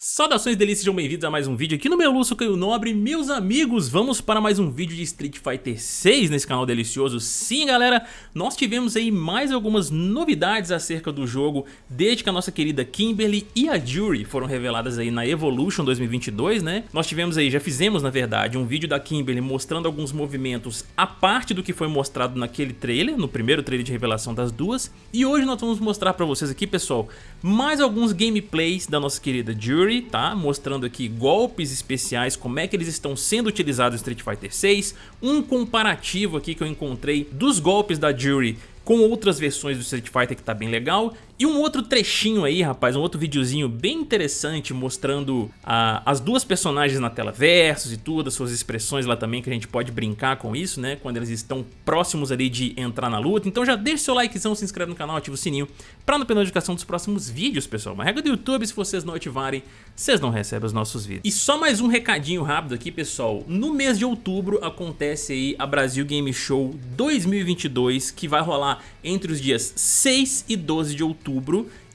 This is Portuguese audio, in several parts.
Saudações delícias, sejam bem-vindos a mais um vídeo aqui no meu Lúcio Caio Nobre. Meus amigos, vamos para mais um vídeo de Street Fighter 6 nesse canal delicioso. Sim galera, nós tivemos aí mais algumas novidades acerca do jogo Desde que a nossa querida Kimberly e a Jury foram reveladas aí na Evolution 2022 né? Nós tivemos aí, já fizemos na verdade, um vídeo da Kimberly mostrando alguns movimentos A parte do que foi mostrado naquele trailer, no primeiro trailer de revelação das duas. E hoje nós vamos mostrar para vocês aqui pessoal, mais alguns gameplays da nossa querida Jury tá? Mostrando aqui golpes especiais, como é que eles estão sendo utilizados em Street Fighter 6, um comparativo aqui que eu encontrei dos golpes da Jury com outras versões do Street Fighter que tá bem legal. E um outro trechinho aí, rapaz, um outro videozinho bem interessante mostrando as duas personagens na tela versus e tudo, as suas expressões lá também, que a gente pode brincar com isso, né? Quando eles estão próximos ali de entrar na luta. Então já deixa seu likezão, se inscreve no canal, ativa o sininho pra não perder notificação dos próximos vídeos, pessoal. Uma regra do YouTube, se vocês não ativarem, vocês não recebem os nossos vídeos. E só mais um recadinho rápido aqui, pessoal. No mês de outubro acontece aí a Brasil Game Show 2022, que vai rolar entre os dias 6 e 12 de outubro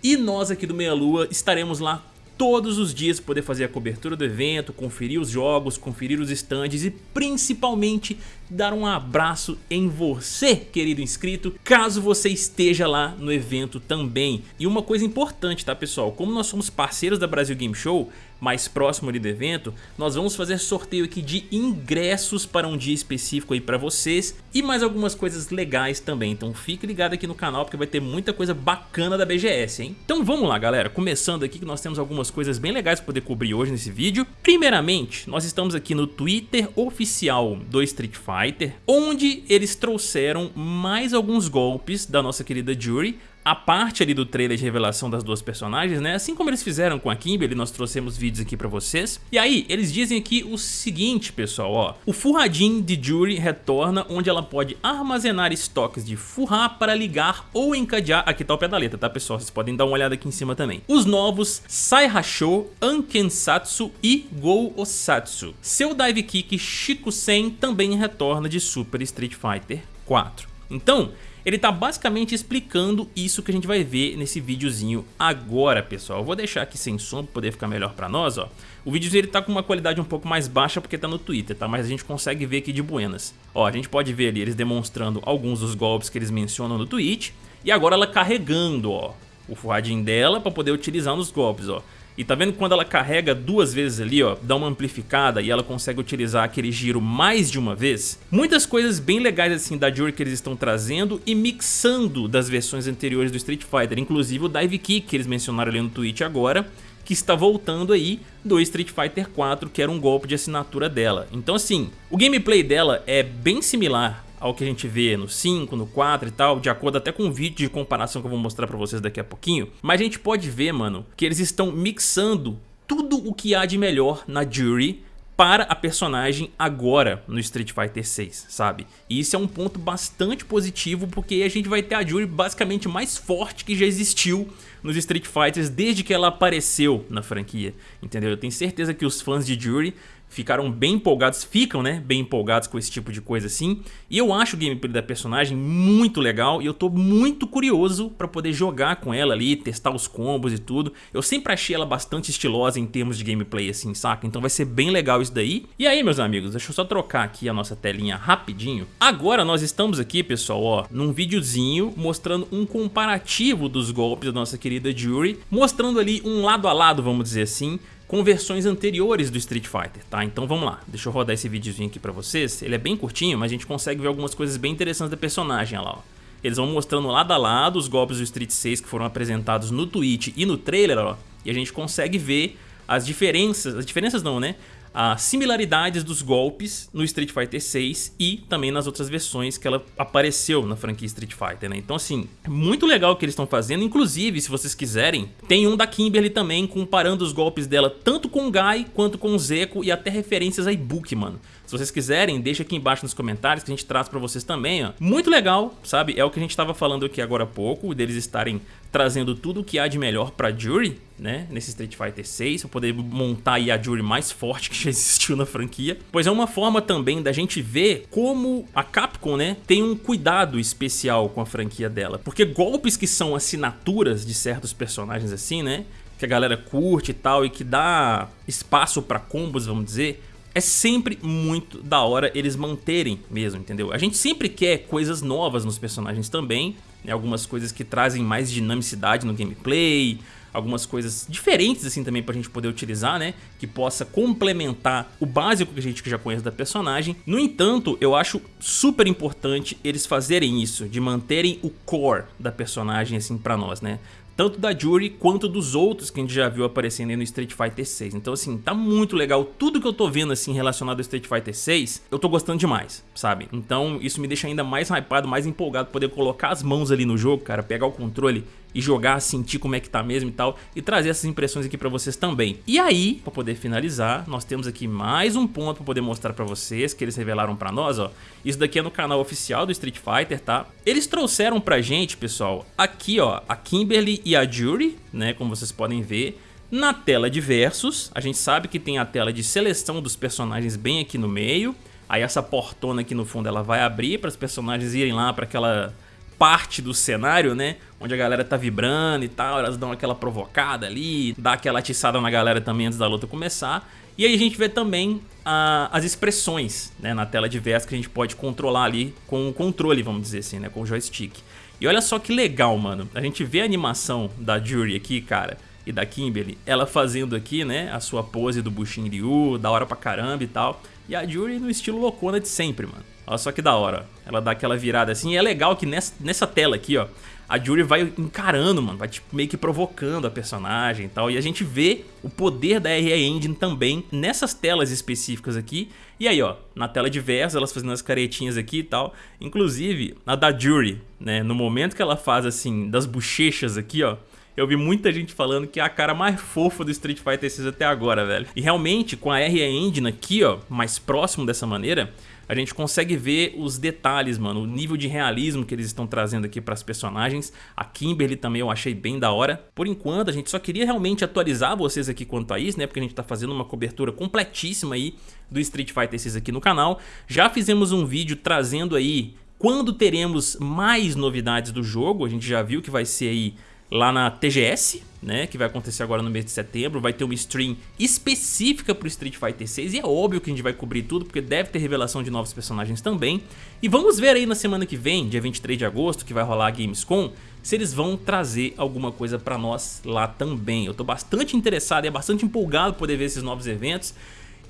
e nós aqui do Meia Lua estaremos lá todos os dias poder fazer a cobertura do evento, conferir os jogos, conferir os estandes e principalmente dar um abraço em você, querido inscrito, caso você esteja lá no evento também. E uma coisa importante, tá pessoal? Como nós somos parceiros da Brasil Game Show, mais próximo ali do evento, nós vamos fazer sorteio aqui de ingressos para um dia específico aí para vocês e mais algumas coisas legais também. Então fique ligado aqui no canal porque vai ter muita coisa bacana da BGS, hein? Então vamos lá, galera. Começando aqui que nós temos algumas coisas bem legais para poder cobrir hoje nesse vídeo. Primeiramente, nós estamos aqui no Twitter oficial do Street Fighter, onde eles trouxeram mais alguns golpes da nossa querida Jury a parte ali do trailer de revelação das duas personagens, né? Assim como eles fizeram com a Kimberly, nós trouxemos vídeos aqui pra vocês. E aí, eles dizem aqui o seguinte, pessoal, ó. O Furradin de Jury retorna, onde ela pode armazenar estoques de Furra para ligar ou encadear... Aqui tá o pé da letra, tá, pessoal? Vocês podem dar uma olhada aqui em cima também. Os novos Saihasho, Ankensatsu e Go Osatsu. Seu Dive Kick Shikusen também retorna de Super Street Fighter 4. Então, ele tá basicamente explicando isso que a gente vai ver nesse videozinho agora, pessoal. Eu vou deixar aqui sem som para poder ficar melhor para nós, ó. O videozinho ele tá com uma qualidade um pouco mais baixa porque tá no Twitter, tá? Mas a gente consegue ver aqui de buenas. Ó, a gente pode ver ali eles demonstrando alguns dos golpes que eles mencionam no tweet. E agora ela carregando, ó, o forradinho dela para poder utilizar nos golpes, ó. E tá vendo quando ela carrega duas vezes ali, ó, dá uma amplificada e ela consegue utilizar aquele giro mais de uma vez? Muitas coisas bem legais assim da Jury que eles estão trazendo e mixando das versões anteriores do Street Fighter, inclusive o Dive Kick que eles mencionaram ali no tweet agora, que está voltando aí do Street Fighter 4, que era um golpe de assinatura dela. Então assim, o gameplay dela é bem similar ao que a gente vê no 5, no 4 e tal, de acordo até com o vídeo de comparação que eu vou mostrar pra vocês daqui a pouquinho. Mas a gente pode ver, mano, que eles estão mixando tudo o que há de melhor na Jury para a personagem agora no Street Fighter 6, sabe? E isso é um ponto bastante positivo porque a gente vai ter a Jury basicamente mais forte que já existiu nos Street Fighters desde que ela apareceu na franquia, entendeu? Eu tenho certeza que os fãs de Jury ficaram bem empolgados, ficam, né, bem empolgados com esse tipo de coisa assim. E eu acho o gameplay da personagem muito legal e eu tô muito curioso pra poder jogar com ela ali, testar os combos e tudo. Eu sempre achei ela bastante estilosa em termos de gameplay assim, saca? Então vai ser bem legal isso daí. E aí, meus amigos, deixa eu só trocar aqui a nossa telinha rapidinho. Agora nós estamos aqui, pessoal, ó, num videozinho mostrando um comparativo dos golpes da nossa querida Jury, mostrando ali um lado a lado, vamos dizer assim, com versões anteriores do Street Fighter, tá? Então vamos lá, deixa eu rodar esse videozinho aqui pra vocês. Ele é bem curtinho, mas a gente consegue ver algumas coisas bem interessantes da personagem, olha lá, ó. Eles vão mostrando lado a lado os golpes do Street 6 que foram apresentados no Twitch e no trailer, ó. E a gente consegue ver as diferenças, as diferenças não, né? As similaridades dos golpes no Street Fighter 6 e também nas outras versões que ela apareceu na franquia Street Fighter, né? Então assim, é muito legal o que eles estão fazendo, inclusive se vocês quiserem, tem um da Kimberly também comparando os golpes dela tanto com o Guy quanto com o Zeko e até referências a Ibuki, mano. Se vocês quiserem, deixa aqui embaixo nos comentários que a gente traz pra vocês também, ó. Muito legal, sabe? É o que a gente tava falando aqui agora há pouco, deles estarem trazendo tudo o que há de melhor pra Jury, né? Nesse Street Fighter 6, pra poder montar a Jury mais forte que já existiu na franquia. Pois é uma forma também da gente ver como a Capcom, né? Tem um cuidado especial com a franquia dela. Porque golpes que são assinaturas de certos personagens assim, né? que a galera curte e tal, e que dá espaço pra combos, vamos dizer, é sempre muito da hora eles manterem mesmo, entendeu? A gente sempre quer coisas novas nos personagens também, né? algumas coisas que trazem mais dinamicidade no gameplay, algumas coisas diferentes assim também pra gente poder utilizar, né? Que possa complementar o básico que a gente já conhece da personagem. No entanto, eu acho super importante eles fazerem isso, de manterem o core da personagem assim pra nós, né? Tanto da Jury quanto dos outros que a gente já viu aparecendo no Street Fighter 6. Então assim, tá muito legal. Tudo que eu tô vendo assim relacionado ao Street Fighter 6, eu tô gostando demais, sabe? Então isso me deixa ainda mais hypado, mais empolgado poder colocar as mãos ali no jogo, cara, pegar o controle e jogar, sentir como é que tá mesmo e tal, e trazer essas impressões aqui pra vocês também. E aí, pra poder finalizar, nós temos aqui mais um ponto pra poder mostrar pra vocês, que eles revelaram pra nós, ó. Isso daqui é no canal oficial do Street Fighter, tá? Eles trouxeram pra gente, pessoal, aqui, ó, a Kimberly e a Jury, né, como vocês podem ver, na tela de versus, a gente sabe que tem a tela de seleção dos personagens bem aqui no meio, aí essa portona aqui no fundo ela vai abrir para os personagens irem lá para aquela parte do cenário, né? Onde a galera tá vibrando e tal, elas dão aquela provocada ali, dá aquela atiçada na galera também antes da luta começar. E aí a gente vê também a, as expressões né, na tela de verso que a gente pode controlar ali com o controle, vamos dizer assim, né, com o joystick. E olha só que legal, mano. A gente vê a animação da Jury aqui, cara, e da Kimberly, ela fazendo aqui, né, a sua pose do Bushin Ryu, da hora pra caramba e tal. E a Jury no estilo loucona de sempre, mano. Olha só que da hora. Ela dá aquela virada assim. E é legal que nessa, nessa tela aqui, ó, a Jury vai encarando, mano. Vai tipo, meio que provocando a personagem e tal. E a gente vê o poder da RE Engine também nessas telas específicas aqui. E aí, ó, na tela de verso, elas fazendo as caretinhas aqui e tal. Inclusive, a da Jury, né? No momento que ela faz assim, das bochechas aqui, ó. Eu vi muita gente falando que é a cara mais fofa do Street Fighter 6 até agora, velho. E realmente, com a RE Engine aqui, ó, mais próximo dessa maneira, a gente consegue ver os detalhes, mano, o nível de realismo que eles estão trazendo aqui para as personagens. A Kimberly também eu achei bem da hora. Por enquanto, a gente só queria realmente atualizar vocês aqui quanto a isso, né? Porque a gente tá fazendo uma cobertura completíssima aí do Street Fighter 6 aqui no canal. Já fizemos um vídeo trazendo aí quando teremos mais novidades do jogo. A gente já viu que vai ser aí lá na TGS, né, que vai acontecer agora no mês de setembro, vai ter uma stream específica pro Street Fighter 6 e é óbvio que a gente vai cobrir tudo porque deve ter revelação de novos personagens também. E vamos ver aí na semana que vem, dia 23 de agosto, que vai rolar a Gamescom, se eles vão trazer alguma coisa pra nós lá também. Eu tô bastante interessado e é bastante empolgado poder ver esses novos eventos.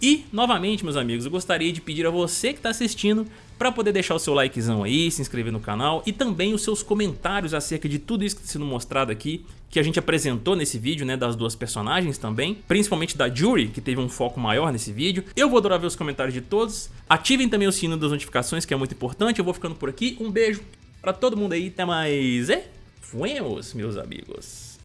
E, novamente, meus amigos, eu gostaria de pedir a você que está assistindo para poder deixar o seu likezão aí, se inscrever no canal e também os seus comentários acerca de tudo isso que está sendo mostrado aqui, que a gente apresentou nesse vídeo, né, das duas personagens também, principalmente da Jury, que teve um foco maior nesse vídeo. Eu vou adorar ver os comentários de todos. Ativem também o sino das notificações, que é muito importante. Eu vou ficando por aqui. Um beijo para todo mundo aí, até mais e fuemos, meus amigos.